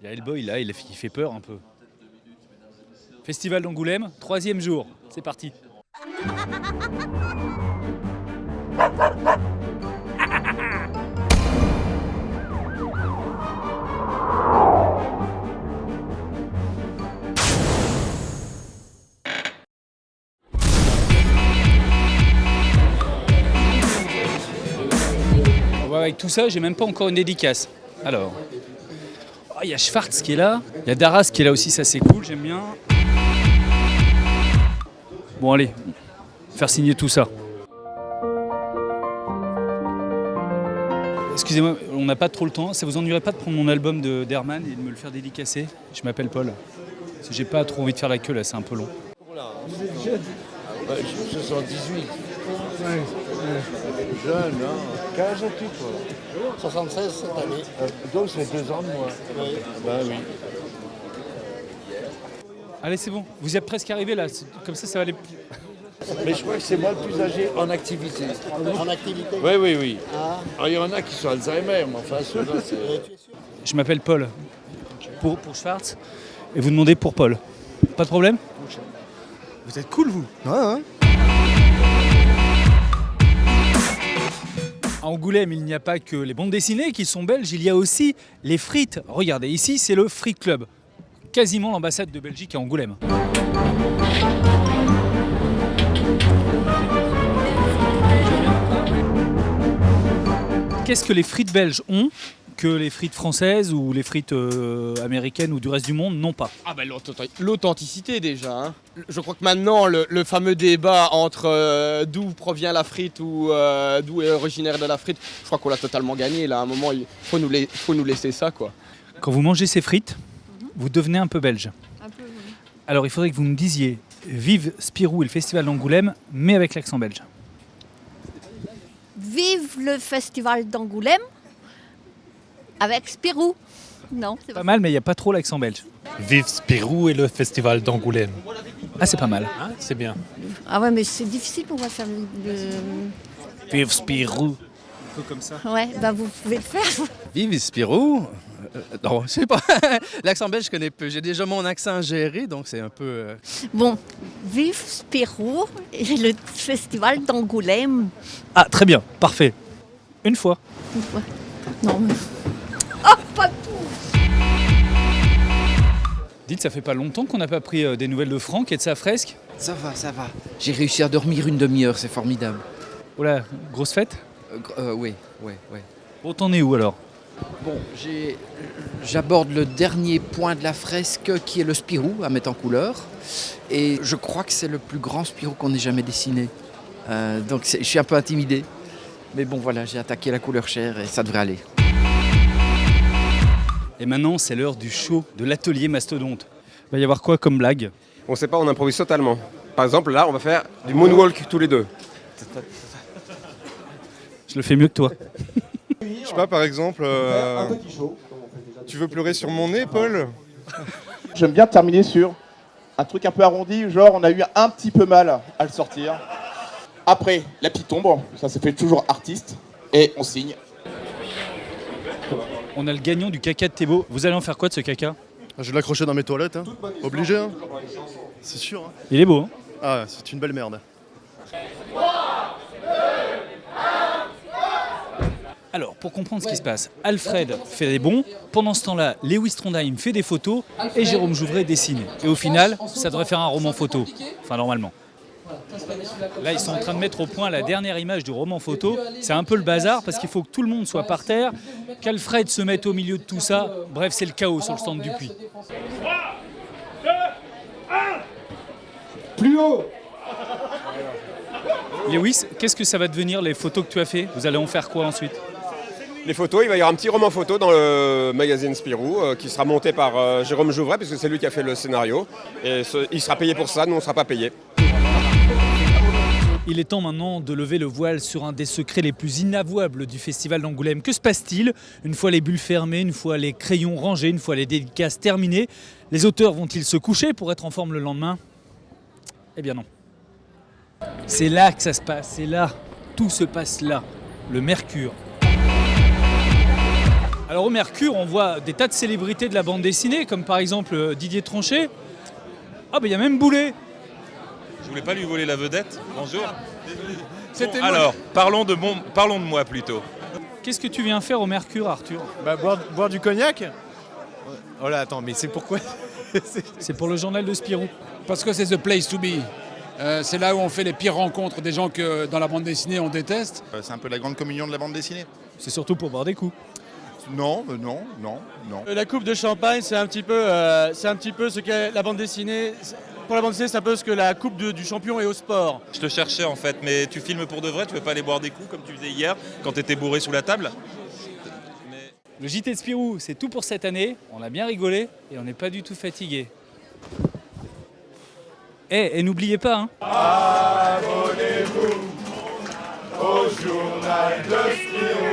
Il y a Hellboy là, il fait peur un peu. Festival d'Angoulême, troisième jour. C'est parti. Avec tout ça, j'ai même pas encore une dédicace. Alors, oh, il y a Schwartz qui est là, il y a Daras qui est là aussi, ça c'est cool, j'aime bien. Bon allez, faire signer tout ça. Excusez-moi, on n'a pas trop le temps. Ça vous ennuierait pas de prendre mon album de d'Herman et de me le faire dédicacer? Je m'appelle Paul. J'ai pas trop envie de faire la queue là, c'est un peu long. Vous êtes jeune 78. Jeune, hein Quel âge as-tu, toi? 76 cette année. Euh, Donc, c'est deux ans de moins. Oui. Ben oui. Allez, c'est bon. Vous êtes presque arrivé là. Comme ça, ça va aller. plus- Mais je crois que c'est moi le plus âgé en activité. En activité Oui, oui, oui. Ah, Alors, il y en a qui sont Alzheimer, mais enfin, ceux-là, c'est... Je m'appelle Paul. Pour, pour Schwartz. Et vous demandez pour Paul. Pas de problème? Vous êtes cool, vous Ouais, ouais. À Angoulême, il n'y a pas que les bandes dessinées qui sont belges, il y a aussi les frites. Regardez, ici, c'est le Free Club. Quasiment l'ambassade de Belgique à Angoulême. Qu'est-ce que les frites belges ont? Que les frites françaises ou les frites euh, américaines ou du reste du monde n'ont pas Ah bah l'authenti- l'authenticité déjà. hein. Je crois que maintenant le, le fameux débat entre euh, d'où provient la frite ou euh, d'où est originaire de la frite, je crois qu'on l'a totalement gagné. Là, à un moment, il faut nous, faut nous laisser ça quoi. Quand vous mangez ces frites, vous devenez un peu belge. Un peu, oui. Alors il faudrait que vous me disiez Vive Spirou et le festival d'Angoulême, mais avec l'accent belge. Vive le festival d'Angoulême avec Spirou. Non, c'est Pas pas mal, mais il n'y a pas trop l'accent belge. Vive Spirou et le festival d'Angoulême. Ah, c'est pas mal. Hein, c'est bien. Ah ouais, mais c'est difficile pour moi de faire le... Vive Spirou. Un peu comme ça. Ouais, bah vous pouvez le faire. Vive Spirou Euh, Non, je sais pas. L'accent belge, je connais peu. J'ai déjà mon accent géré, donc c'est un peu. euh, Bon, vive Spirou et le festival d'Angoulême. Ah, très bien, parfait. Une fois. Non, mais... Oh, pas tout Dites, ça fait pas longtemps qu'on n'a pas pris euh, des nouvelles de Franck et de sa fresque? Ça va, ça va. J'ai réussi à dormir une demi-heure, c'est formidable. Oh là, grosse fête? Euh, euh, oui, oui, oui. Bon, t'en es où alors? Bon, j'aborde le dernier point de la fresque qui est le Spirou à mettre en couleur. Et je crois que c'est le plus grand Spirou qu'on ait jamais dessiné. Euh, donc je suis un peu intimidé. Mais bon, voilà, j'ai attaqué la couleur chair et ça devrait aller. Et maintenant, c'est l'heure du show de l'atelier mastodonte. Il va y avoir quoi comme blague? On sait pas, on improvise totalement. Par exemple, là, on va faire du moonwalk tous les deux. Je le fais mieux que toi. Je sais pas, par exemple, euh, tu veux pleurer sur mon nez, Paul? J'aime bien terminer sur un truc un peu arrondi, genre on a eu un petit peu mal à le sortir. Après, la petite ombre, ça se fait toujours artiste, et on signe. On a le gagnant du caca de Thébault. Vous allez en faire quoi de ce caca? Je vais l'accrocher dans mes toilettes, hein. obligé. Hein. C'est sûr. hein. Il est beau, hein Ah, c'est une belle merde. Alors, pour comprendre ce qui se passe, Alfred fait des bons, pendant ce temps-là, Lewis Trondheim fait des photos et Jérôme Jouvray dessine. Et au final, ça devrait faire un roman photo. Enfin, normalement. Là, ils sont en train de mettre au point la dernière image du roman photo. C'est un peu le bazar parce qu'il faut que tout le monde soit par terre, qu'Alfred se mette au milieu de tout ça. Bref, c'est le chaos sur le stand du puits. Plus haut Lewis, qu'est-ce que ça va devenir les photos que tu as fait? Vous allez en faire quoi ensuite? Les photos, il va y avoir un petit roman photo dans le magazine Spirou euh, qui sera monté par euh, Jérôme Jouvray, puisque c'est lui qui a fait le scénario. Et ce- il sera payé pour ça, nous on ne sera pas payé. Il est temps maintenant de lever le voile sur un des secrets les plus inavouables du festival d'Angoulême. Que se passe-t-il? Une fois les bulles fermées, une fois les crayons rangés, une fois les dédicaces terminées, les auteurs vont-ils se coucher pour être en forme le lendemain? Eh bien non. C'est là que ça se passe, c'est là. Tout se passe là. Le mercure. Alors au Mercure, on voit des tas de célébrités de la bande dessinée, comme par exemple euh, Didier Tronchet. Ah, bah il y a même Boulet. Je voulais pas lui voler la vedette. Bonjour. Bon, alors, parlons de, mon, parlons de moi plutôt. Qu'est-ce que tu viens faire au Mercure, Arthur Bah, boire, boire du cognac Oh là, attends, mais c'est pourquoi C'est pour le journal de Spirou. Parce que c'est the place to be. Euh, c'est là où on fait les pires rencontres des gens que dans la bande dessinée on déteste. Euh, C'est un peu la grande communion de la bande dessinée. C'est surtout pour boire des coups. Non, euh, non, non, non. La coupe de champagne, c'est un petit peu, euh, c'est un petit peu ce qu'est la bande dessinée. Pour la bande dessinée, c'est un peu ce que la coupe de- du champion est au sport. Je te cherchais en fait, mais tu filmes pour de vrai, tu veux pas aller boire des coups comme tu faisais hier quand t'étais bourré sous la table Le JT de Spirou, c'est tout pour cette année. On a bien rigolé et on n'est pas du tout fatigué. Eh, et n'oubliez pas, hein. Abonnez-vous au journal de Spirou.